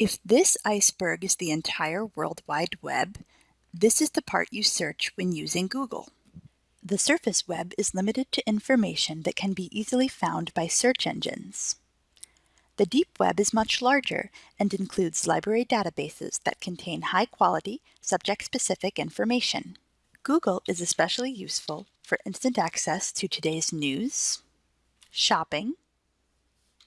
If this iceberg is the entire World Wide Web, this is the part you search when using Google. The surface web is limited to information that can be easily found by search engines. The deep web is much larger and includes library databases that contain high-quality, subject-specific information. Google is especially useful for instant access to today's news, shopping,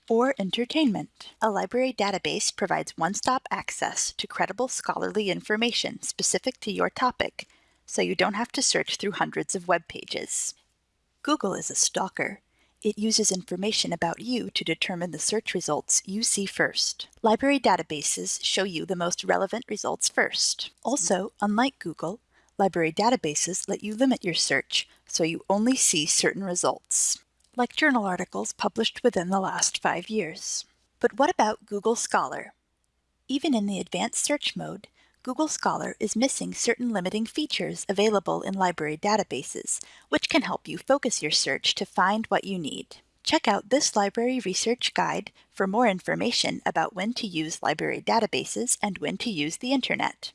or entertainment. A library database provides one-stop access to credible scholarly information specific to your topic, so you don't have to search through hundreds of web pages. Google is a stalker. It uses information about you to determine the search results you see first. Library databases show you the most relevant results first. Also, unlike Google, library databases let you limit your search so you only see certain results like journal articles published within the last five years. But what about Google Scholar? Even in the advanced search mode, Google Scholar is missing certain limiting features available in library databases, which can help you focus your search to find what you need. Check out this library research guide for more information about when to use library databases and when to use the internet.